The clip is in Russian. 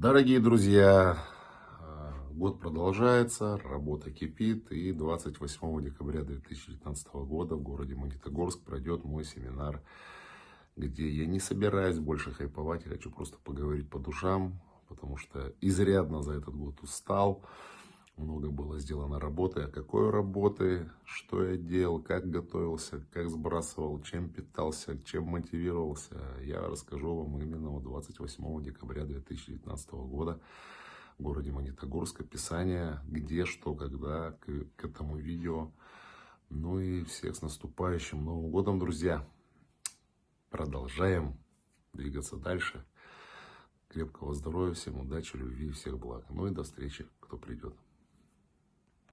Дорогие друзья, э, год продолжается, работа кипит, и 28 декабря 2019 года в городе Магнитогорск пройдет мой семинар, где я не собираюсь больше хайповать, я хочу просто поговорить по душам, потому что изрядно за этот год устал, много было сделано работы, а какой работы, что я делал, как готовился, как сбрасывал, чем питался, чем мотивировался, я расскажу вам именно 28 декабря 2019 года в городе Магнитогорск, описание, где, что, когда, к, к этому видео. Ну и всех с наступающим Новым Годом, друзья! Продолжаем двигаться дальше. Крепкого здоровья, всем удачи, любви и всех благ. Ну и до встречи, кто придет.